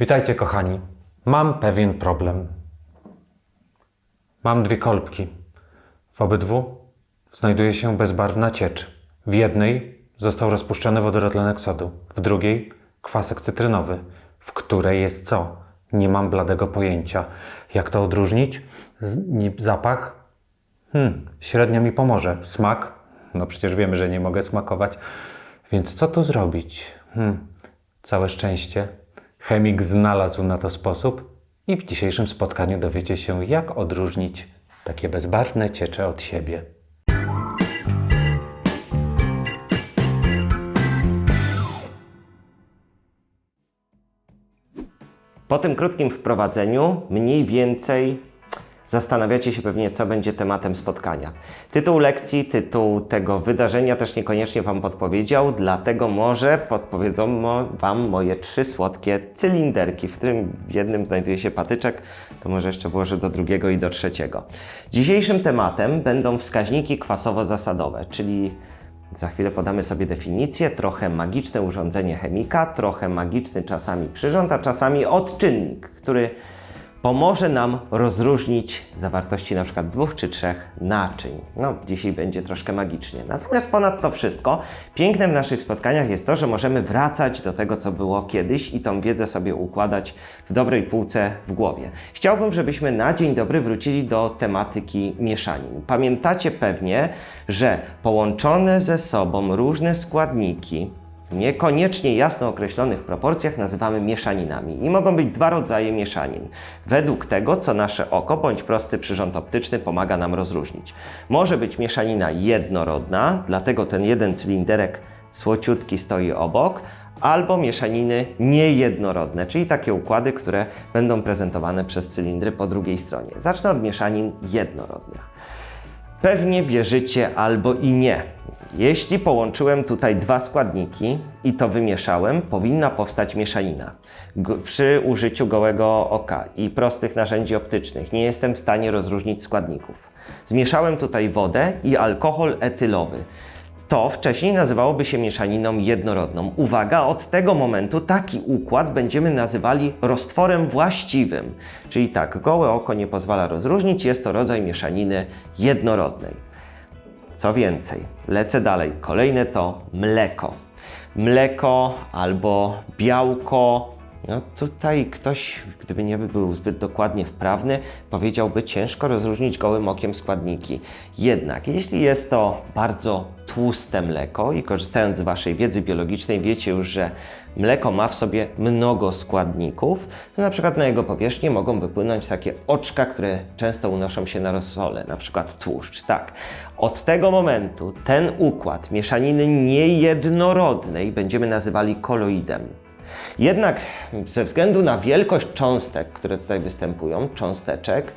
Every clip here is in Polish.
Witajcie, kochani. Mam pewien problem. Mam dwie kolbki. W obydwu znajduje się bezbarwna ciecz. W jednej został rozpuszczony wodorotlenek sodu, w drugiej kwasek cytrynowy. W której jest co? Nie mam bladego pojęcia. Jak to odróżnić? Zapach? Hmm, średnio mi pomoże. Smak? No przecież wiemy, że nie mogę smakować. Więc co tu zrobić? Hmm, całe szczęście. Chemik znalazł na to sposób i w dzisiejszym spotkaniu dowiecie się, jak odróżnić takie bezbarwne ciecze od siebie. Po tym krótkim wprowadzeniu mniej więcej zastanawiacie się pewnie, co będzie tematem spotkania. Tytuł lekcji, tytuł tego wydarzenia też niekoniecznie Wam podpowiedział, dlatego może podpowiedzą Wam moje trzy słodkie cylinderki, w którym w jednym znajduje się patyczek, to może jeszcze włożę do drugiego i do trzeciego. Dzisiejszym tematem będą wskaźniki kwasowo-zasadowe, czyli za chwilę podamy sobie definicję, trochę magiczne urządzenie chemika, trochę magiczny czasami przyrząd, a czasami odczynnik, który pomoże nam rozróżnić zawartości na przykład dwóch czy trzech naczyń. No, dzisiaj będzie troszkę magicznie. Natomiast ponad to wszystko, piękne w naszych spotkaniach jest to, że możemy wracać do tego, co było kiedyś i tą wiedzę sobie układać w dobrej półce w głowie. Chciałbym, żebyśmy na dzień dobry wrócili do tematyki mieszanin. Pamiętacie pewnie, że połączone ze sobą różne składniki niekoniecznie jasno określonych proporcjach nazywamy mieszaninami. I mogą być dwa rodzaje mieszanin. Według tego, co nasze oko bądź prosty przyrząd optyczny pomaga nam rozróżnić. Może być mieszanina jednorodna, dlatego ten jeden cylinderek słociutki stoi obok, albo mieszaniny niejednorodne, czyli takie układy, które będą prezentowane przez cylindry po drugiej stronie. Zacznę od mieszanin jednorodnych. Pewnie wierzycie albo i nie. Jeśli połączyłem tutaj dwa składniki i to wymieszałem, powinna powstać mieszanina. Przy użyciu gołego oka i prostych narzędzi optycznych nie jestem w stanie rozróżnić składników. Zmieszałem tutaj wodę i alkohol etylowy. To wcześniej nazywałoby się mieszaniną jednorodną. Uwaga, od tego momentu taki układ będziemy nazywali roztworem właściwym. Czyli tak, gołe oko nie pozwala rozróżnić, jest to rodzaj mieszaniny jednorodnej. Co więcej, lecę dalej. Kolejne to mleko. Mleko albo białko. No tutaj ktoś, gdyby nie był zbyt dokładnie wprawny, powiedziałby ciężko rozróżnić gołym okiem składniki. Jednak jeśli jest to bardzo tłuste mleko i korzystając z Waszej wiedzy biologicznej wiecie już, że mleko ma w sobie mnogo składników, to na przykład na jego powierzchnię mogą wypłynąć takie oczka, które często unoszą się na rozsole, na przykład tłuszcz. Tak, od tego momentu ten układ mieszaniny niejednorodnej będziemy nazywali koloidem. Jednak ze względu na wielkość cząstek, które tutaj występują, cząsteczek,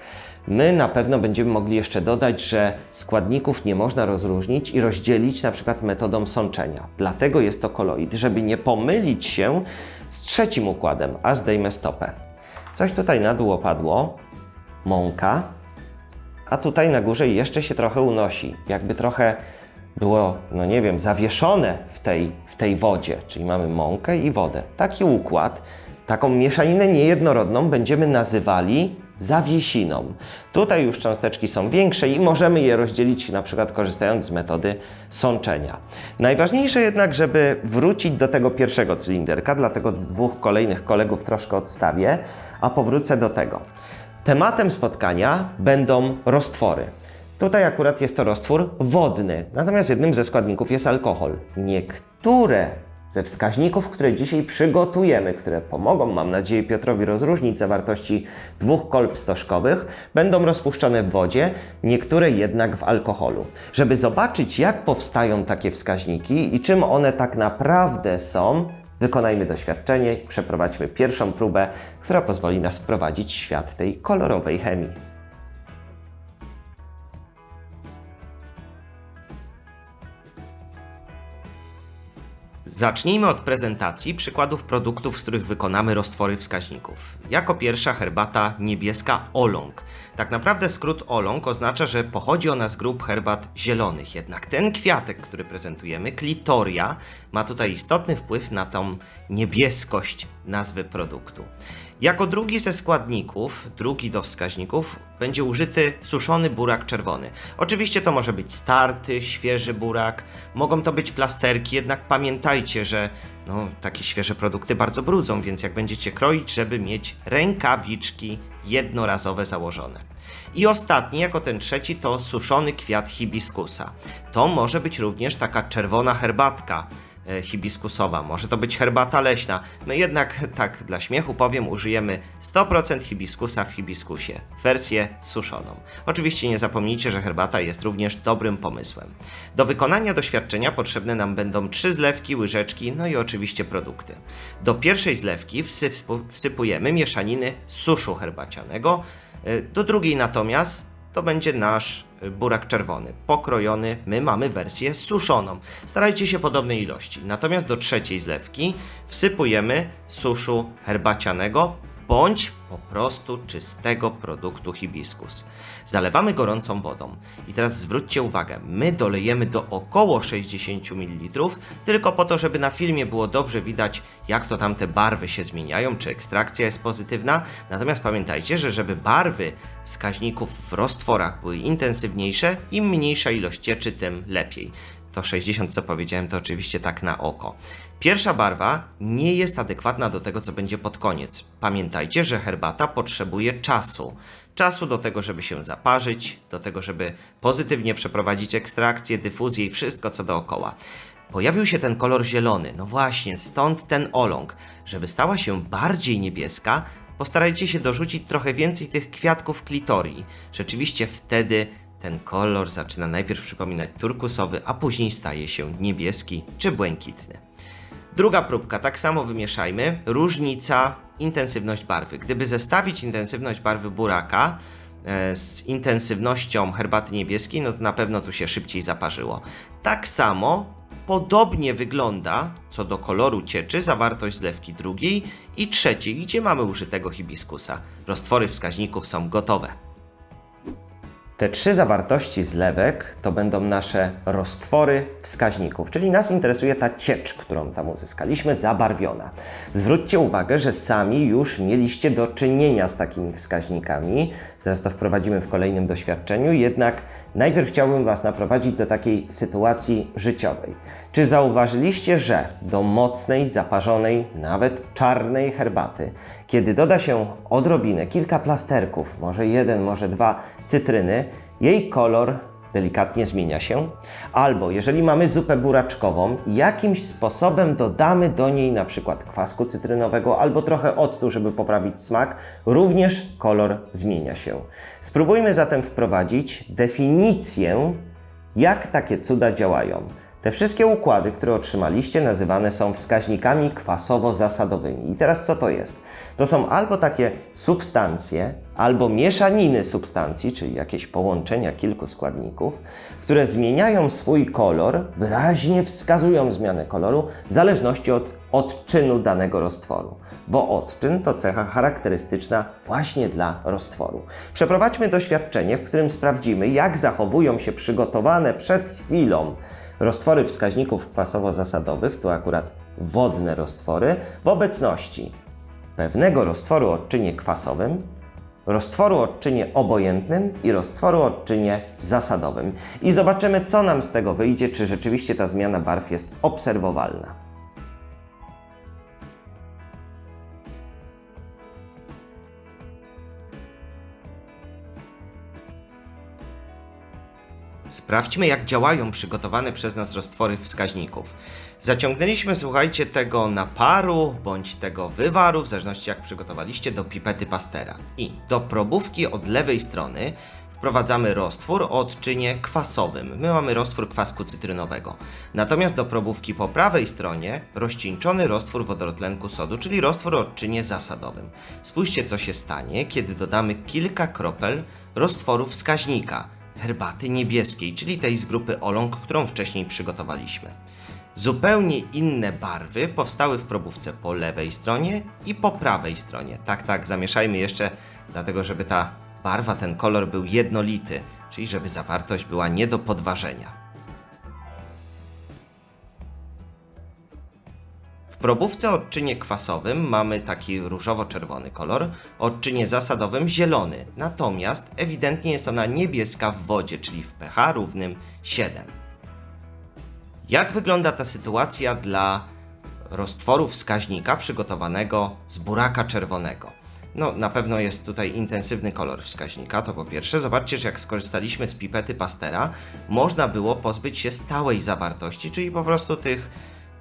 my na pewno będziemy mogli jeszcze dodać, że składników nie można rozróżnić i rozdzielić na przykład metodą sączenia. Dlatego jest to koloid, żeby nie pomylić się z trzecim układem, a zdejmę stopę. Coś tutaj na dół opadło, mąka, a tutaj na górze jeszcze się trochę unosi, jakby trochę było, no nie wiem, zawieszone w tej, w tej wodzie, czyli mamy mąkę i wodę. Taki układ, taką mieszaninę niejednorodną będziemy nazywali zawiesiną. Tutaj już cząsteczki są większe i możemy je rozdzielić na przykład korzystając z metody sączenia. Najważniejsze jednak, żeby wrócić do tego pierwszego cylinderka, dlatego dwóch kolejnych kolegów troszkę odstawię, a powrócę do tego. Tematem spotkania będą roztwory. Tutaj akurat jest to roztwór wodny, natomiast jednym ze składników jest alkohol. Niektóre ze wskaźników, które dzisiaj przygotujemy, które pomogą, mam nadzieję, Piotrowi rozróżnić zawartości dwóch kolb stożkowych, będą rozpuszczone w wodzie, niektóre jednak w alkoholu. Żeby zobaczyć, jak powstają takie wskaźniki i czym one tak naprawdę są, wykonajmy doświadczenie przeprowadźmy pierwszą próbę, która pozwoli nas wprowadzić w świat tej kolorowej chemii. Zacznijmy od prezentacji przykładów produktów, z których wykonamy roztwory wskaźników. Jako pierwsza herbata niebieska Olong. Tak naprawdę skrót Olong oznacza, że pochodzi ona z grup herbat zielonych. Jednak ten kwiatek, który prezentujemy, klitoria, ma tutaj istotny wpływ na tą niebieskość nazwy produktu. Jako drugi ze składników, drugi do wskaźników, będzie użyty suszony burak czerwony. Oczywiście to może być starty, świeży burak, mogą to być plasterki, jednak pamiętajcie, że no, takie świeże produkty bardzo brudzą, więc jak będziecie kroić, żeby mieć rękawiczki jednorazowe założone. I ostatni, jako ten trzeci, to suszony kwiat hibiskusa. To może być również taka czerwona herbatka hibiskusowa, może to być herbata leśna. My jednak, tak dla śmiechu powiem, użyjemy 100% hibiskusa w hibiskusie, wersję suszoną. Oczywiście nie zapomnijcie, że herbata jest również dobrym pomysłem. Do wykonania doświadczenia potrzebne nam będą trzy zlewki, łyżeczki, no i oczywiście produkty. Do pierwszej zlewki wsyp- wsypujemy mieszaniny suszu herbacianego, e, do drugiej natomiast to będzie nasz y, burak czerwony, pokrojony. My mamy wersję suszoną. Starajcie się podobnej ilości. Natomiast do trzeciej zlewki wsypujemy suszu herbacianego bądź po prostu czystego produktu hibiskus. Zalewamy gorącą wodą. I teraz zwróćcie uwagę, my dolejemy do około 60 ml, tylko po to, żeby na filmie było dobrze widać, jak to tam te barwy się zmieniają, czy ekstrakcja jest pozytywna. Natomiast pamiętajcie, że żeby barwy wskaźników w roztworach były intensywniejsze, im mniejsza ilość cieczy, tym lepiej to 60, co powiedziałem, to oczywiście tak na oko. Pierwsza barwa nie jest adekwatna do tego, co będzie pod koniec. Pamiętajcie, że herbata potrzebuje czasu. Czasu do tego, żeby się zaparzyć, do tego, żeby pozytywnie przeprowadzić ekstrakcję, dyfuzję i wszystko, co dookoła. Pojawił się ten kolor zielony, no właśnie, stąd ten oląg. Żeby stała się bardziej niebieska, postarajcie się dorzucić trochę więcej tych kwiatków klitorii. Rzeczywiście wtedy ten kolor zaczyna najpierw przypominać turkusowy, a później staje się niebieski czy błękitny. Druga próbka, tak samo wymieszajmy. Różnica, intensywność barwy. Gdyby zestawić intensywność barwy buraka e, z intensywnością herbaty niebieskiej, no to na pewno tu się szybciej zaparzyło. Tak samo podobnie wygląda co do koloru cieczy zawartość zlewki drugiej i trzeciej, gdzie mamy użytego hibiskusa. Roztwory wskaźników są gotowe. Te trzy zawartości zlewek to będą nasze roztwory wskaźników, czyli nas interesuje ta ciecz, którą tam uzyskaliśmy, zabarwiona. Zwróćcie uwagę, że sami już mieliście do czynienia z takimi wskaźnikami, zaraz to wprowadzimy w kolejnym doświadczeniu, jednak najpierw chciałbym Was naprowadzić do takiej sytuacji życiowej. Czy zauważyliście, że do mocnej, zaparzonej, nawet czarnej herbaty, kiedy doda się odrobinę, kilka plasterków, może jeden, może dwa cytryny, jej kolor delikatnie zmienia się, albo jeżeli mamy zupę buraczkową, jakimś sposobem dodamy do niej na przykład kwasku cytrynowego albo trochę octu, żeby poprawić smak, również kolor zmienia się. Spróbujmy zatem wprowadzić definicję, jak takie cuda działają. Te wszystkie układy, które otrzymaliście, nazywane są wskaźnikami kwasowo-zasadowymi. I teraz co to jest? To są albo takie substancje, albo mieszaniny substancji, czyli jakieś połączenia kilku składników, które zmieniają swój kolor, wyraźnie wskazują zmianę koloru w zależności od odczynu danego roztworu, bo odczyn to cecha charakterystyczna właśnie dla roztworu. Przeprowadźmy doświadczenie, w którym sprawdzimy, jak zachowują się przygotowane przed chwilą roztwory wskaźników kwasowo-zasadowych, tu akurat wodne roztwory, w obecności pewnego roztworu o odczynie kwasowym, roztworu o odczynie obojętnym i roztworu o odczynie zasadowym. I zobaczymy, co nam z tego wyjdzie, czy rzeczywiście ta zmiana barw jest obserwowalna. Sprawdźmy, jak działają przygotowane przez nas roztwory wskaźników. Zaciągnęliśmy, słuchajcie, tego naparu bądź tego wywaru, w zależności jak przygotowaliście, do pipety pastera. I do probówki od lewej strony wprowadzamy roztwór o odczynie kwasowym. My mamy roztwór kwasku cytrynowego. Natomiast do probówki po prawej stronie rozcieńczony roztwór wodorotlenku sodu, czyli roztwór o odczynie zasadowym. Spójrzcie, co się stanie, kiedy dodamy kilka kropel roztworu wskaźnika herbaty niebieskiej, czyli tej z grupy Olong, którą wcześniej przygotowaliśmy. Zupełnie inne barwy powstały w probówce po lewej stronie i po prawej stronie. Tak, tak, zamieszajmy jeszcze, dlatego żeby ta barwa, ten kolor był jednolity, czyli żeby zawartość była nie do podważenia. Probówce o odczynie kwasowym mamy taki różowo-czerwony kolor, odczynie zasadowym zielony, natomiast ewidentnie jest ona niebieska w wodzie, czyli w pH równym 7. Jak wygląda ta sytuacja dla roztworu wskaźnika przygotowanego z buraka czerwonego? No, na pewno jest tutaj intensywny kolor wskaźnika, to po pierwsze. Zobaczcie, że jak skorzystaliśmy z pipety Pastera, można było pozbyć się stałej zawartości, czyli po prostu tych,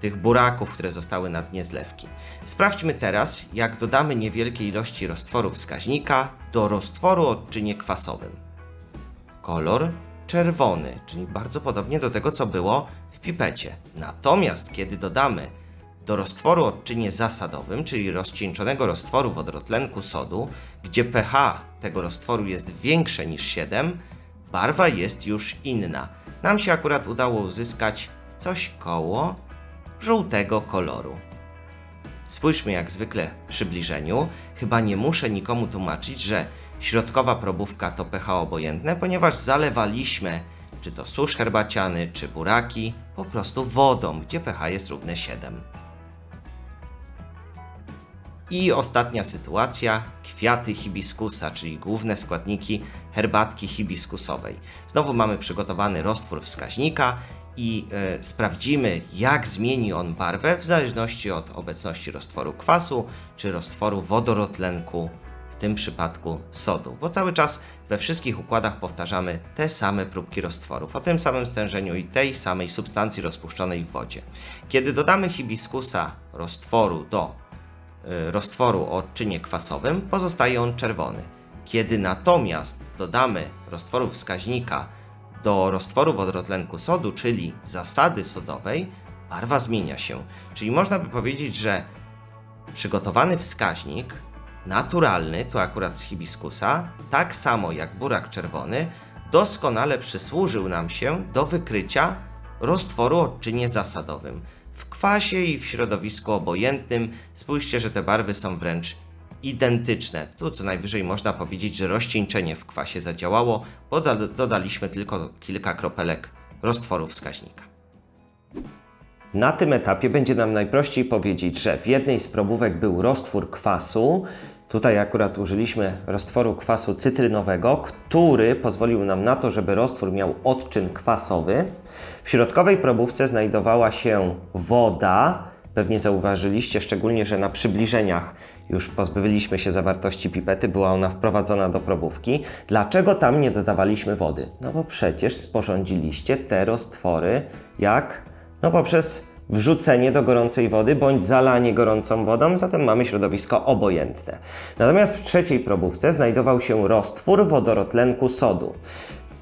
tych buraków, które zostały na dnie zlewki. Sprawdźmy teraz, jak dodamy niewielkie ilości roztworu wskaźnika do roztworu o odczynie kwasowym kolor czerwony, czyli bardzo podobnie do tego, co było w pipecie. Natomiast kiedy dodamy do roztworu o odczynie zasadowym, czyli rozcieńczonego roztworu wodorotlenku sodu, gdzie pH tego roztworu jest większe niż 7, barwa jest już inna. Nam się akurat udało uzyskać coś koło żółtego koloru. Spójrzmy jak zwykle w przybliżeniu. Chyba nie muszę nikomu tłumaczyć, że środkowa probówka to pH obojętne, ponieważ zalewaliśmy czy to susz herbaciany, czy buraki po prostu wodą, gdzie pH jest równe 7. I ostatnia sytuacja, kwiaty hibiskusa, czyli główne składniki herbatki hibiskusowej. Znowu mamy przygotowany roztwór wskaźnika i e, sprawdzimy, jak zmieni on barwę w zależności od obecności roztworu kwasu czy roztworu wodorotlenku, w tym przypadku sodu, bo cały czas we wszystkich układach powtarzamy te same próbki roztworów o tym samym stężeniu i tej samej substancji rozpuszczonej w wodzie. Kiedy dodamy hibiskusa roztworu do y, roztworu o odczynie kwasowym, pozostaje on czerwony. Kiedy natomiast dodamy roztworu wskaźnika do roztworu wodorotlenku sodu, czyli zasady sodowej, barwa zmienia się. Czyli można by powiedzieć, że przygotowany wskaźnik naturalny, tu akurat z hibiskusa, tak samo jak burak czerwony, doskonale przysłużył nam się do wykrycia roztworu o odczynie zasadowym. W kwasie i w środowisku obojętnym spójrzcie, że te barwy są wręcz identyczne. Tu co najwyżej można powiedzieć, że rozcieńczenie w kwasie zadziałało, bo doda- dodaliśmy tylko kilka kropelek roztworu wskaźnika. Na tym etapie będzie nam najprościej powiedzieć, że w jednej z probówek był roztwór kwasu. Tutaj akurat użyliśmy roztworu kwasu cytrynowego, który pozwolił nam na to, żeby roztwór miał odczyn kwasowy. W środkowej probówce znajdowała się woda. Pewnie zauważyliście, szczególnie, że na przybliżeniach już pozbyliśmy się zawartości pipety, była ona wprowadzona do probówki. Dlaczego tam nie dodawaliśmy wody? No bo przecież sporządziliście te roztwory jak? No poprzez wrzucenie do gorącej wody bądź zalanie gorącą wodą, zatem mamy środowisko obojętne. Natomiast w trzeciej probówce znajdował się roztwór wodorotlenku sodu.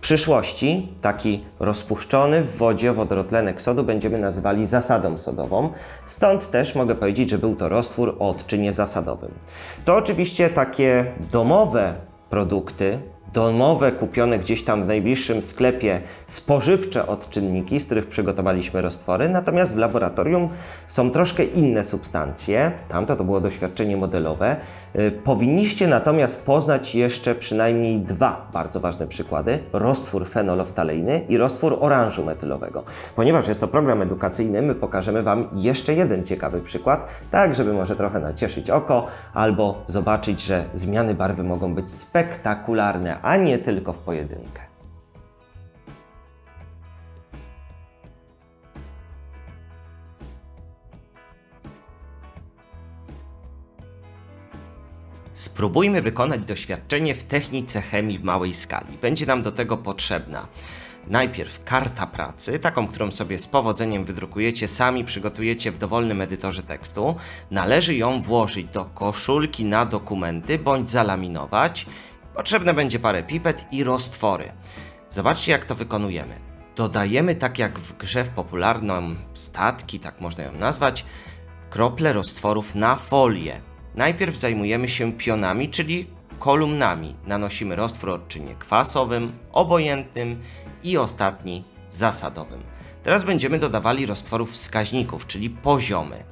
Przyszłości taki rozpuszczony w wodzie wodorotlenek sodu będziemy nazywali zasadą sodową, stąd też mogę powiedzieć, że był to roztwór o odczynie zasadowym. To oczywiście takie domowe produkty, domowe, kupione gdzieś tam w najbliższym sklepie spożywcze odczynniki, z których przygotowaliśmy roztwory, natomiast w laboratorium są troszkę inne substancje. Tamto to było doświadczenie modelowe. Y, Powinniście natomiast poznać jeszcze przynajmniej dwa bardzo ważne przykłady: roztwór fenoloftalejny i roztwór oranżu metylowego. Ponieważ jest to program edukacyjny, my pokażemy Wam jeszcze jeden ciekawy przykład, tak żeby może trochę nacieszyć oko albo zobaczyć, że zmiany barwy mogą być spektakularne, a nie tylko w pojedynkę. Spróbujmy wykonać doświadczenie w technice chemii w małej skali. Będzie nam do tego potrzebna najpierw karta pracy, taką, którą sobie z powodzeniem wydrukujecie, sami przygotujecie w dowolnym edytorze tekstu. Należy ją włożyć do koszulki na dokumenty bądź zalaminować. Potrzebne będzie parę pipet i roztwory. Zobaczcie, jak to wykonujemy. Dodajemy, tak jak w grze w popularną statki, tak można ją nazwać, krople roztworów na folię. Najpierw zajmujemy się pionami, czyli kolumnami. Nanosimy roztwór o odczynie kwasowym, obojętnym i ostatni zasadowym. Teraz będziemy dodawali roztworów wskaźników, czyli poziomy.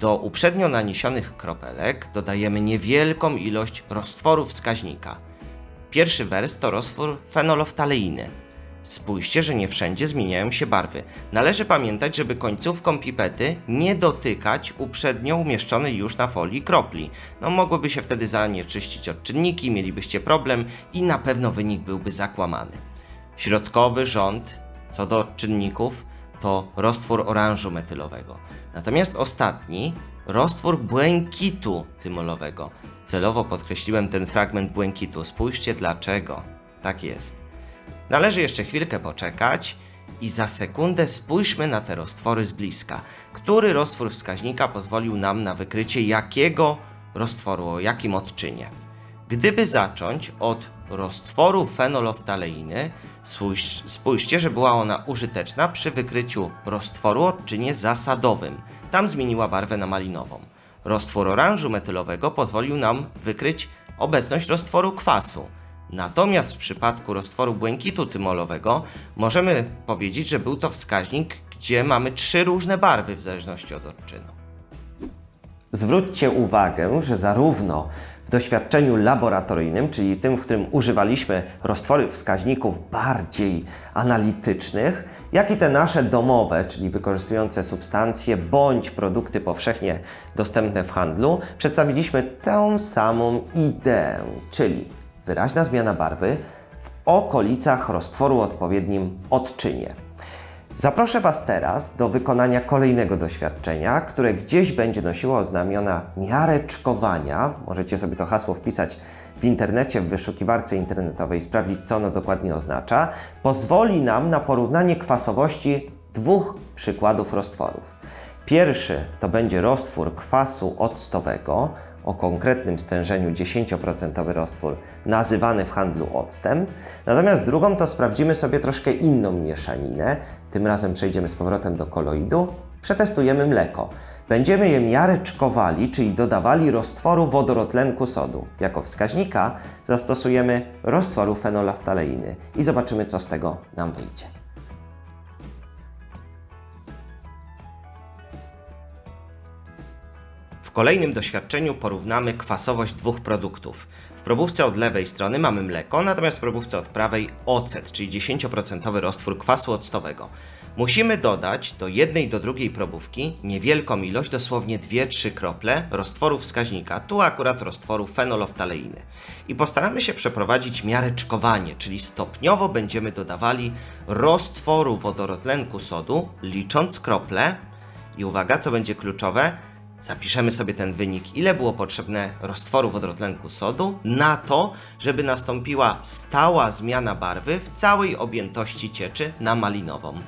Do uprzednio naniesionych kropelek dodajemy niewielką ilość roztworu wskaźnika. Pierwszy wers to roztwór fenoloftaleiny. Spójrzcie, że nie wszędzie zmieniają się barwy. Należy pamiętać, żeby końcówką pipety nie dotykać uprzednio umieszczonej już na folii kropli. No mogłyby się wtedy zanieczyścić odczynniki, mielibyście problem i na pewno wynik byłby zakłamany. Środkowy rząd, co do odczynników, to roztwór oranżu metylowego. Natomiast ostatni, roztwór błękitu tymolowego. Celowo podkreśliłem ten fragment błękitu. Spójrzcie dlaczego. Tak jest. Należy jeszcze chwilkę poczekać i za sekundę spójrzmy na te roztwory z bliska. Który roztwór wskaźnika pozwolił nam na wykrycie jakiego roztworu, o jakim odczynie? Gdyby zacząć od roztworu fenoloftaleiny, spójrz- spójrzcie, że była ona użyteczna przy wykryciu roztworu o odczynie zasadowym. Tam zmieniła barwę na malinową. Roztwór oranżu metylowego pozwolił nam wykryć obecność roztworu kwasu. Natomiast w przypadku roztworu błękitu tymolowego możemy powiedzieć, że był to wskaźnik, gdzie mamy trzy różne barwy w zależności od odczynu. Zwróćcie uwagę, że zarówno w doświadczeniu laboratoryjnym, czyli tym, w którym używaliśmy roztwory wskaźników bardziej analitycznych, jak i te nasze domowe, czyli wykorzystujące substancje bądź produkty powszechnie dostępne w handlu, przedstawiliśmy tę samą ideę, czyli wyraźna zmiana barwy w okolicach roztworu odpowiednim odczynie. Zaproszę Was teraz do wykonania kolejnego doświadczenia, które gdzieś będzie nosiło znamiona miareczkowania. Możecie sobie to hasło wpisać w internecie, w wyszukiwarce internetowej, sprawdzić, co ono dokładnie oznacza. Pozwoli nam na porównanie kwasowości dwóch przykładów roztworów. Pierwszy to będzie roztwór kwasu octowego o konkretnym stężeniu 10% roztwór nazywany w handlu octem. Natomiast drugą to sprawdzimy sobie troszkę inną mieszaninę. Tym razem przejdziemy z powrotem do koloidu. Przetestujemy mleko. Będziemy je miareczkowali, czyli dodawali roztworu wodorotlenku sodu. Jako wskaźnika zastosujemy roztworu fenolaftaleiny i zobaczymy, co z tego nam wyjdzie. Kolejnym doświadczeniu porównamy kwasowość dwóch produktów. W probówce od lewej strony mamy mleko, natomiast w probówce od prawej ocet, czyli 10% roztwór kwasu octowego. Musimy dodać do jednej do drugiej probówki niewielką ilość, dosłownie 2-3 krople roztworu wskaźnika, tu akurat roztworu fenoloftaleiny. I postaramy się przeprowadzić miareczkowanie, czyli stopniowo będziemy dodawali roztworu wodorotlenku sodu, licząc krople. I uwaga, co będzie kluczowe, Zapiszemy sobie ten wynik, ile było potrzebne roztworu wodorotlenku sodu na to, żeby nastąpiła stała zmiana barwy w całej objętości cieczy na malinową.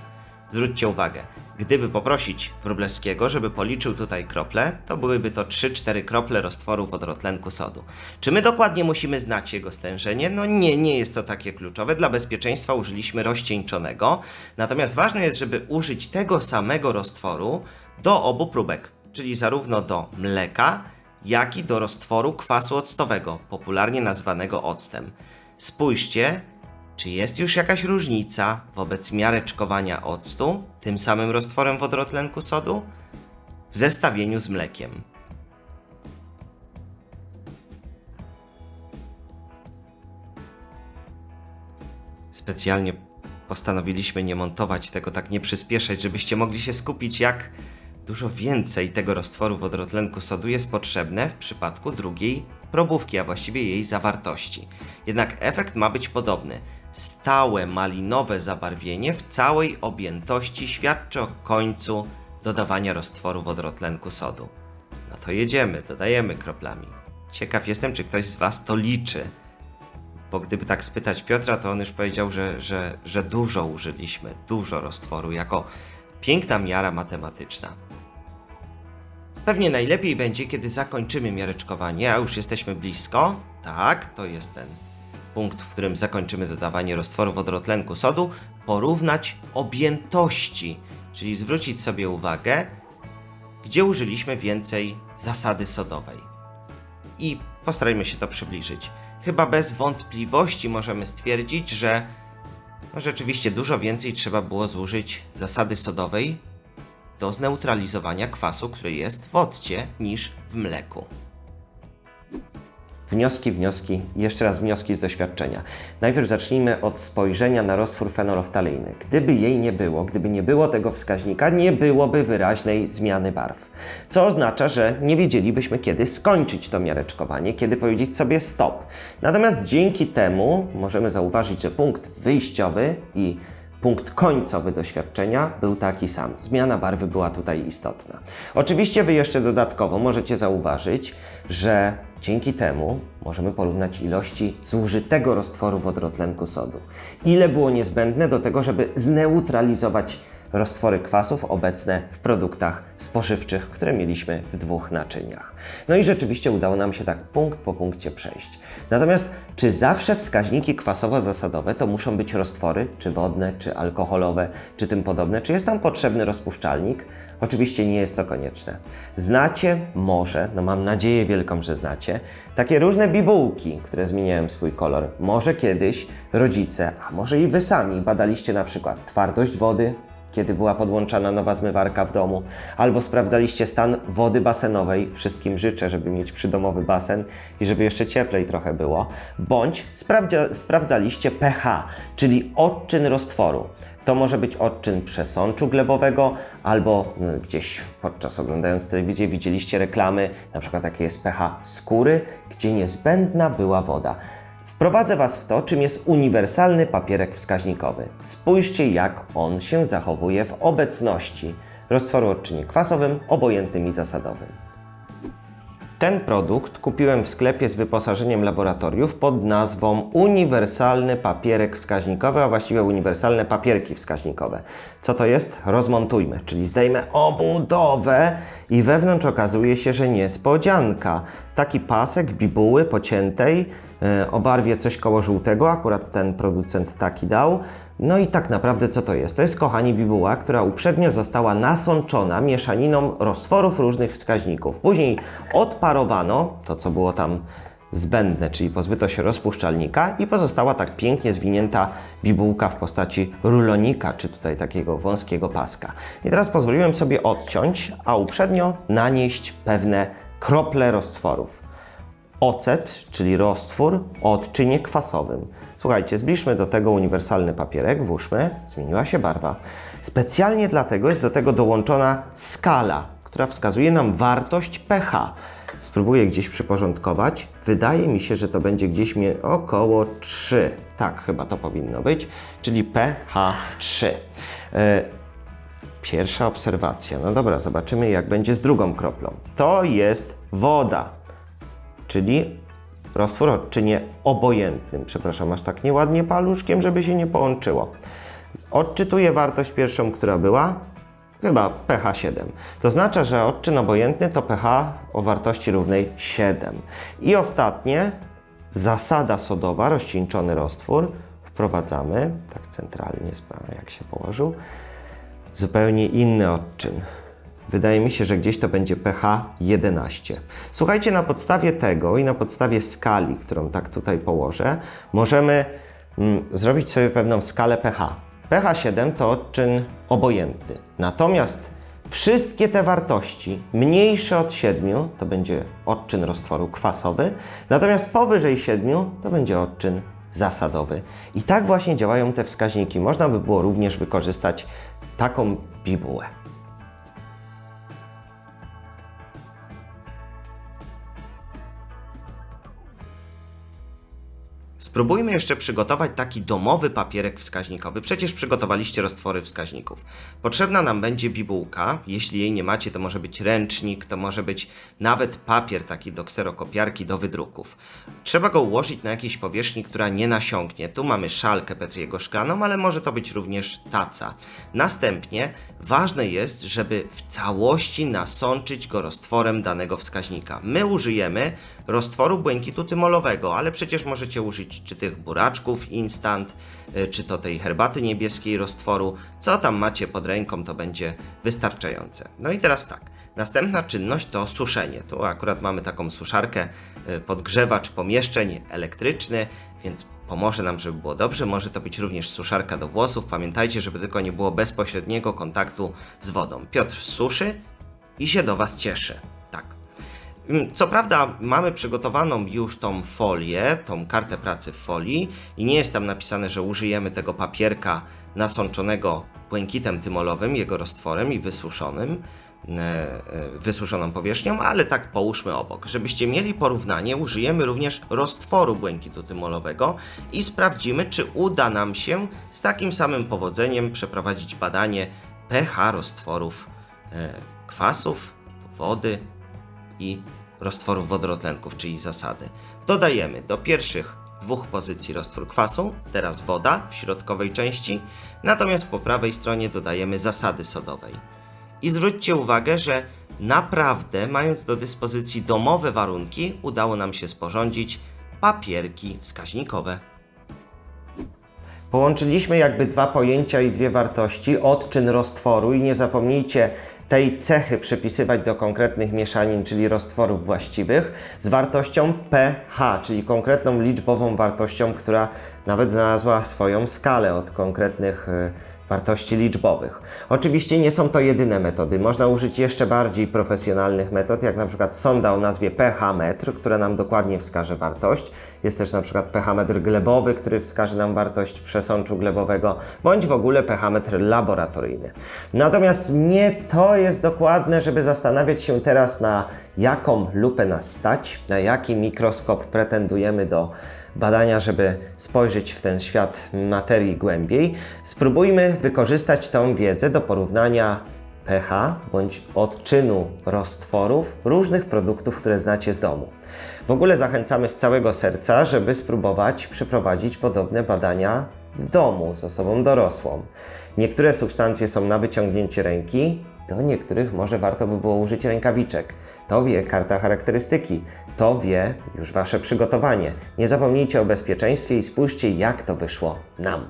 Zwróćcie uwagę, gdyby poprosić Wróblewskiego, żeby policzył tutaj krople, to byłyby to 3-4 krople roztworu wodorotlenku sodu. Czy my dokładnie musimy znać jego stężenie? No nie, nie jest to takie kluczowe. Dla bezpieczeństwa użyliśmy rozcieńczonego. Natomiast ważne jest, żeby użyć tego samego roztworu do obu próbek czyli zarówno do mleka, jak i do roztworu kwasu octowego, popularnie nazwanego octem. Spójrzcie, czy jest już jakaś różnica wobec miareczkowania octu tym samym roztworem wodorotlenku sodu w zestawieniu z mlekiem. Specjalnie postanowiliśmy nie montować tego, tak nie przyspieszać, żebyście mogli się skupić, jak Dużo więcej tego roztworu wodorotlenku sodu jest potrzebne w przypadku drugiej probówki, a właściwie jej zawartości. Jednak efekt ma być podobny. Stałe malinowe zabarwienie w całej objętości świadczy o końcu dodawania roztworu wodorotlenku sodu. No to jedziemy, dodajemy kroplami. Ciekaw jestem, czy ktoś z Was to liczy. Bo gdyby tak spytać Piotra, to on już powiedział, że, że, że dużo użyliśmy, dużo roztworu, jako piękna miara matematyczna. Pewnie najlepiej będzie, kiedy zakończymy miareczkowanie, a już jesteśmy blisko. Tak, to jest ten punkt, w którym zakończymy dodawanie roztworu wodorotlenku sodu. Porównać objętości, czyli zwrócić sobie uwagę, gdzie użyliśmy więcej zasady sodowej. I postarajmy się to przybliżyć. Chyba bez wątpliwości możemy stwierdzić, że No rzeczywiście dużo więcej trzeba było zużyć zasady sodowej do zneutralizowania kwasu, który jest w occie, niż w mleku. Wnioski, wnioski, jeszcze raz wnioski z doświadczenia. Najpierw zacznijmy od spojrzenia na roztwór fenoloftalejny. Gdyby jej nie było, gdyby nie było tego wskaźnika, nie byłoby wyraźnej zmiany barw. Co oznacza, że nie wiedzielibyśmy kiedy skończyć to miareczkowanie, kiedy powiedzieć sobie stop. Natomiast dzięki temu możemy zauważyć, że punkt wyjściowy i punkt końcowy doświadczenia był taki sam. Zmiana barwy była tutaj istotna. Oczywiście Wy jeszcze dodatkowo możecie zauważyć, że dzięki temu możemy porównać ilości zużytego roztworu wodorotlenku sodu. Ile było niezbędne do tego, żeby zneutralizować roztwory kwasów obecne w produktach spożywczych, które mieliśmy w dwóch naczyniach. No i rzeczywiście udało nam się tak punkt po punkcie przejść. Natomiast czy zawsze wskaźniki kwasowo-zasadowe to muszą być roztwory, czy wodne, czy alkoholowe, czy tym podobne? Czy jest tam potrzebny rozpuszczalnik? Oczywiście nie jest to konieczne. Znacie może, no mam nadzieję wielką, że znacie, takie różne bibułki, które zmieniają swój kolor. Może kiedyś rodzice, a może i wy sami badaliście na przykład twardość wody, kiedy była podłączana nowa zmywarka w domu, albo sprawdzaliście stan wody basenowej. Wszystkim życzę, żeby mieć przydomowy basen i żeby jeszcze cieplej trochę było. Bądź sprawdzia, sprawdzaliście pH, czyli odczyn roztworu. To może być odczyn przesączu glebowego, albo no, gdzieś podczas oglądając telewizję widzieliście reklamy, na przykład jakie jest pH skóry, gdzie niezbędna była woda. Wprowadzę Was w to, czym jest uniwersalny papierek wskaźnikowy. Spójrzcie, jak on się zachowuje w obecności roztworu odczynie kwasowym, obojętnym i zasadowym. Ten produkt kupiłem w sklepie z wyposażeniem laboratoriów pod nazwą Uniwersalny Papierek Wskaźnikowy, a właściwie uniwersalne papierki wskaźnikowe. Co to jest? Rozmontujmy, czyli zdejmę obudowę i wewnątrz okazuje się, że niespodzianka. Taki pasek bibuły pociętej o barwie coś koło żółtego, akurat ten producent taki dał. No i tak naprawdę co to jest? To jest, kochani, bibuła, która uprzednio została nasączona mieszaniną roztworów różnych wskaźników. Później odparowano to, co było tam zbędne, czyli pozbyto się rozpuszczalnika i pozostała tak pięknie zwinięta bibułka w postaci rulonika, czy tutaj takiego wąskiego paska. I teraz pozwoliłem sobie odciąć, a uprzednio nanieść pewne krople roztworów ocet, czyli roztwór o odczynie kwasowym. Słuchajcie, zbliżmy do tego uniwersalny papierek, włóżmy, zmieniła się barwa. Specjalnie dlatego jest do tego dołączona skala, która wskazuje nam wartość pH. Spróbuję gdzieś przyporządkować. Wydaje mi się, że to będzie gdzieś mie- około 3. Tak, chyba to powinno być, czyli pH 3. E, Pierwsza obserwacja. No dobra, zobaczymy jak będzie z drugą kroplą. To jest woda czyli roztwór odczynie obojętnym. Przepraszam, aż tak nieładnie paluszkiem, żeby się nie połączyło. Odczytuję wartość pierwszą, która była, chyba pH 7. To oznacza, że odczyn obojętny to pH o wartości równej 7. I ostatnie, zasada sodowa, rozcieńczony roztwór, wprowadzamy, tak centralnie, jak się położył, zupełnie inny odczyn. Wydaje mi się, że gdzieś to będzie pH 11. Słuchajcie, na podstawie tego i na podstawie skali, którą tak tutaj położę, możemy mm, zrobić sobie pewną skalę pH. pH 7 to odczyn obojętny. Natomiast wszystkie te wartości mniejsze od 7 to będzie odczyn roztworu kwasowy, natomiast powyżej 7 to będzie odczyn zasadowy. I tak właśnie działają te wskaźniki. Można by było również wykorzystać taką bibułę. Spróbujmy jeszcze przygotować taki domowy papierek wskaźnikowy. Przecież przygotowaliście roztwory wskaźników. Potrzebna nam będzie bibułka. Jeśli jej nie macie, to może być ręcznik, to może być nawet papier taki do kserokopiarki, do wydruków. Trzeba go ułożyć na jakiejś powierzchni, która nie nasiąknie. Tu mamy szalkę Petriego szklaną, ale może to być również taca. Następnie ważne jest, żeby w całości nasączyć go roztworem danego wskaźnika. My użyjemy roztworu błękitu tymolowego, ale przecież możecie użyć czy tych buraczków instant, y, czy to tej herbaty niebieskiej roztworu. Co tam macie pod ręką, to będzie wystarczające. No i teraz tak. Następna czynność to suszenie. Tu akurat mamy taką suszarkę, y, podgrzewacz pomieszczeń elektryczny, więc pomoże nam, żeby było dobrze. Może to być również suszarka do włosów. Pamiętajcie, żeby tylko nie było bezpośredniego kontaktu z wodą. Piotr suszy i się do Was cieszy. Mm, Co prawda mamy przygotowaną już tą folię, tą kartę pracy w folii i nie jest tam napisane, że użyjemy tego papierka nasączonego błękitem tymolowym, jego roztworem i wysuszonym, e, e, wysuszoną powierzchnią, ale tak połóżmy obok. Żebyście mieli porównanie, użyjemy również roztworu błękitu tymolowego i sprawdzimy, czy uda nam się z takim samym powodzeniem przeprowadzić badanie pH roztworów e, kwasów, wody i roztworów wodorotlenków, czyli zasady. Dodajemy do pierwszych dwóch pozycji roztwór kwasu, teraz woda w środkowej części, natomiast po prawej stronie dodajemy zasady sodowej. I zwróćcie uwagę, że naprawdę, mając do dyspozycji domowe warunki, udało nam się sporządzić papierki wskaźnikowe. Połączyliśmy jakby dwa pojęcia i dwie wartości, odczyn roztworu i nie zapomnijcie tej cechy przypisywać do konkretnych mieszanin, czyli roztworów właściwych, z wartością pH, czyli konkretną liczbową wartością, która nawet znalazła swoją skalę od konkretnych y, wartości liczbowych. Oczywiście nie są to jedyne metody. Można użyć jeszcze bardziej profesjonalnych metod, jak na przykład sonda o nazwie pH-metr, która nam dokładnie wskaże wartość. Jest też na przykład pH-metr glebowy, który wskaże nam wartość przesączu glebowego, bądź w ogóle pH-metr laboratoryjny. Natomiast nie to jest dokładne, żeby zastanawiać się teraz na jaką lupę nas stać, na jaki mikroskop pretendujemy do badania, żeby spojrzeć w ten świat materii głębiej, spróbujmy wykorzystać tą wiedzę do porównania pH bądź odczynu roztworów różnych produktów, które znacie z domu. W ogóle zachęcamy z całego serca, żeby spróbować przeprowadzić podobne badania w domu z osobą dorosłą. Niektóre substancje są na wyciągnięcie ręki, do niektórych może warto by było użyć rękawiczek. To wie karta charakterystyki, to wie już Wasze przygotowanie. Nie zapomnijcie o bezpieczeństwie i spójrzcie, jak to wyszło nam.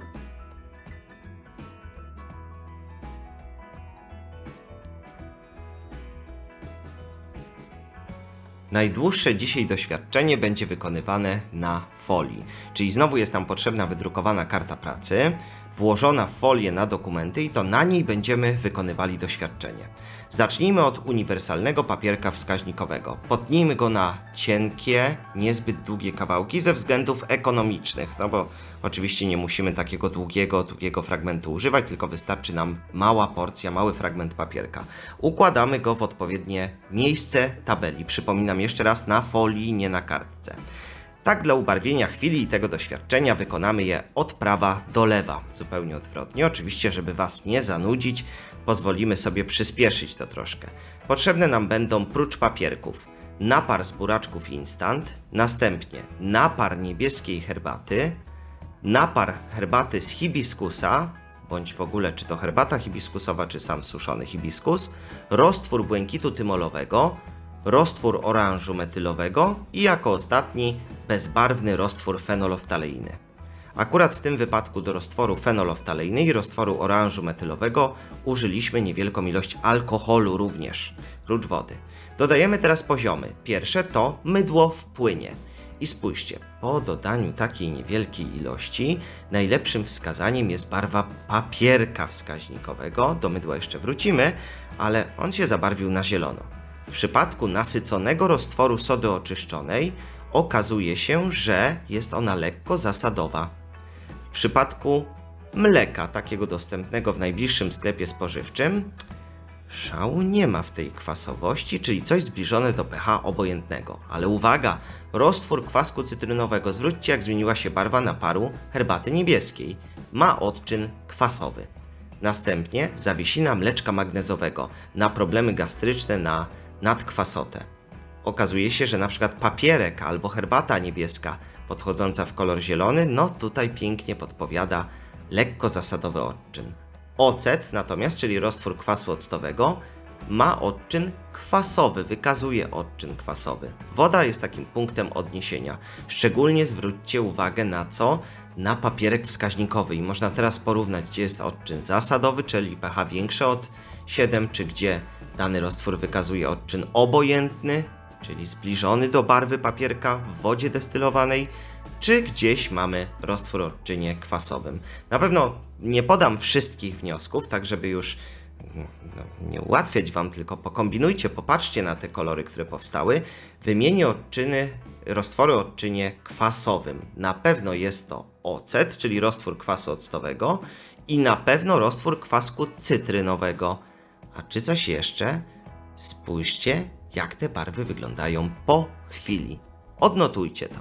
Najdłuższe dzisiaj doświadczenie będzie wykonywane na folii, czyli znowu jest nam potrzebna wydrukowana karta pracy, włożona w folię na dokumenty i to na niej będziemy wykonywali doświadczenie. Zacznijmy od uniwersalnego papierka wskaźnikowego. Potnijmy go na cienkie, niezbyt długie kawałki ze względów ekonomicznych, no bo oczywiście nie musimy takiego długiego, długiego fragmentu używać, tylko wystarczy nam mała porcja, mały fragment papierka. Układamy go w odpowiednie miejsce tabeli. Przypominam jeszcze raz, na folii, nie na kartce. Tak dla ubarwienia chwili i tego doświadczenia wykonamy je od prawa do lewa, zupełnie odwrotnie. Oczywiście, żeby Was nie zanudzić, pozwolimy sobie przyspieszyć to troszkę. Potrzebne nam będą prócz papierków napar z buraczków instant, następnie napar niebieskiej herbaty, napar herbaty z hibiskusa, bądź w ogóle czy to herbata hibiskusowa, czy sam suszony hibiskus, roztwór błękitu tymolowego, roztwór oranżu metylowego i jako ostatni bezbarwny roztwór fenoloftaleiny. Akurat w tym wypadku do roztworu fenoloftaleiny i roztworu oranżu metylowego użyliśmy niewielką ilość alkoholu również, prócz wody. Dodajemy teraz poziomy. Pierwsze to mydło w płynie. I spójrzcie, po dodaniu takiej niewielkiej ilości najlepszym wskazaniem jest barwa papierka wskaźnikowego. Do mydła jeszcze wrócimy, ale on się zabarwił na zielono. W przypadku nasyconego roztworu sody oczyszczonej okazuje się, że jest ona lekko zasadowa. W przypadku mleka, takiego dostępnego w najbliższym sklepie spożywczym, szału nie ma w tej kwasowości, czyli coś zbliżone do pH obojętnego. Ale uwaga, roztwór kwasku cytrynowego, zwróćcie jak zmieniła się barwa naparu herbaty niebieskiej. Ma odczyn kwasowy. Następnie zawiesina mleczka magnezowego na problemy gastryczne, na nadkwasotę. Okazuje się, że na przykład papierek albo herbata niebieska podchodząca w kolor zielony, no tutaj pięknie podpowiada lekko zasadowy odczyn. Ocet natomiast, czyli roztwór kwasu octowego, ma odczyn kwasowy, wykazuje odczyn kwasowy. Woda jest takim punktem odniesienia. Szczególnie zwróćcie uwagę na co? Na papierek wskaźnikowy i można teraz porównać, gdzie jest odczyn zasadowy, czyli pH większe od 7, czy gdzie dany roztwór wykazuje odczyn obojętny, czyli zbliżony do barwy papierka w wodzie destylowanej, czy gdzieś mamy roztwór o odczynie kwasowym. Na pewno nie podam wszystkich wniosków, tak żeby już no, nie ułatwiać Wam, tylko pokombinujcie, popatrzcie na te kolory, które powstały. Wymienię odczyny, roztwory o odczynie kwasowym. Na pewno jest to ocet, czyli roztwór kwasu octowego i na pewno roztwór kwasku cytrynowego. A czy coś jeszcze? Spójrzcie, jak te barwy wyglądają po chwili. Odnotujcie to.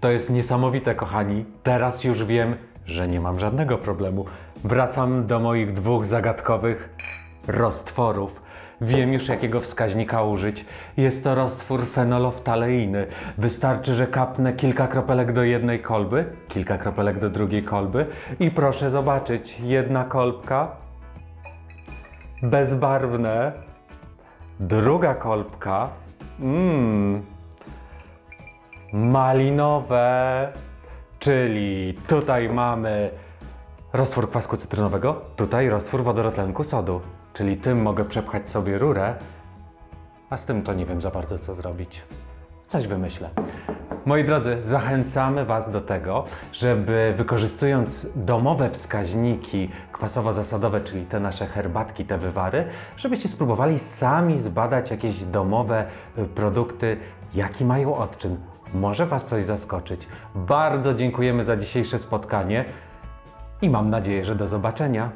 To jest niesamowite, kochani. Teraz już wiem, że nie mam żadnego problemu. Wracam do moich dwóch zagadkowych roztworów. Wiem już, jakiego wskaźnika użyć. Jest to roztwór fenoloftaleiny. Wystarczy, że kapnę kilka kropelek do jednej kolby, kilka kropelek do drugiej kolby i proszę zobaczyć, jedna kolbka bezbarwne, druga kolbka. Mmm, malinowe, czyli tutaj mamy roztwór kwasku cytrynowego, tutaj roztwór wodorotlenku sodu, czyli tym mogę przepchać sobie rurę, a z tym to nie wiem za bardzo co zrobić. Coś wymyślę. Moi drodzy, zachęcamy Was do tego, żeby wykorzystując domowe wskaźniki kwasowo-zasadowe, czyli te nasze herbatki, te wywary, żebyście spróbowali sami zbadać jakieś domowe y, produkty, jaki mają odczyn. Może Was coś zaskoczyć. Bardzo dziękujemy za dzisiejsze spotkanie i mam nadzieję, że do zobaczenia.